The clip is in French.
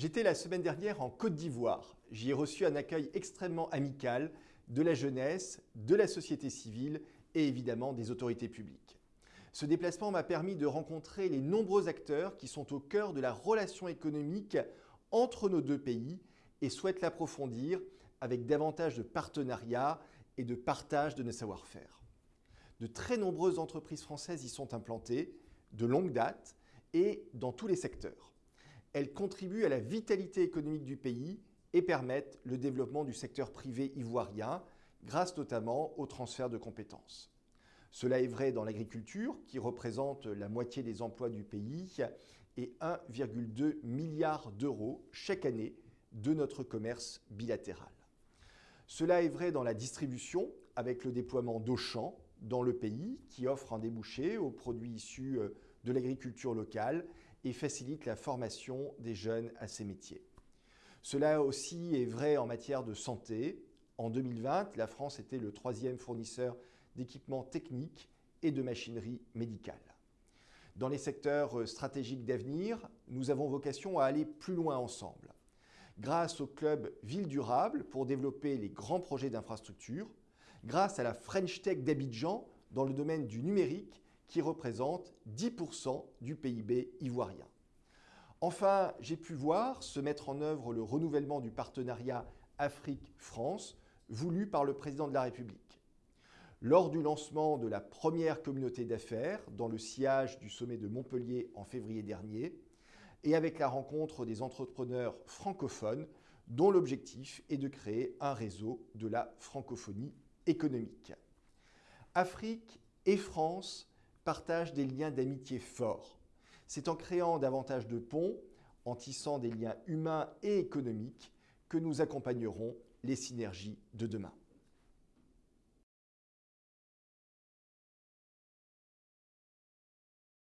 J'étais la semaine dernière en Côte d'Ivoire. J'y ai reçu un accueil extrêmement amical de la jeunesse, de la société civile et évidemment des autorités publiques. Ce déplacement m'a permis de rencontrer les nombreux acteurs qui sont au cœur de la relation économique entre nos deux pays et souhaitent l'approfondir avec davantage de partenariats et de partage de nos savoir-faire. De très nombreuses entreprises françaises y sont implantées, de longue date et dans tous les secteurs elles contribuent à la vitalité économique du pays et permettent le développement du secteur privé ivoirien, grâce notamment au transfert de compétences. Cela est vrai dans l'agriculture, qui représente la moitié des emplois du pays, et 1,2 milliard d'euros chaque année de notre commerce bilatéral. Cela est vrai dans la distribution, avec le déploiement d'Auchan dans le pays, qui offre un débouché aux produits issus euh, de l'agriculture locale et facilite la formation des jeunes à ces métiers. Cela aussi est vrai en matière de santé. En 2020, la France était le troisième fournisseur d'équipements techniques et de machinerie médicale. Dans les secteurs stratégiques d'avenir, nous avons vocation à aller plus loin ensemble. Grâce au club Ville Durable pour développer les grands projets d'infrastructure, grâce à la French Tech d'Abidjan dans le domaine du numérique qui représente 10% du PIB ivoirien. Enfin, j'ai pu voir se mettre en œuvre le renouvellement du partenariat Afrique-France voulu par le président de la République. Lors du lancement de la première communauté d'affaires dans le sillage du sommet de Montpellier en février dernier, et avec la rencontre des entrepreneurs francophones dont l'objectif est de créer un réseau de la francophonie économique. Afrique et France partagent des liens d'amitié forts. C'est en créant davantage de ponts, en tissant des liens humains et économiques, que nous accompagnerons les synergies de demain.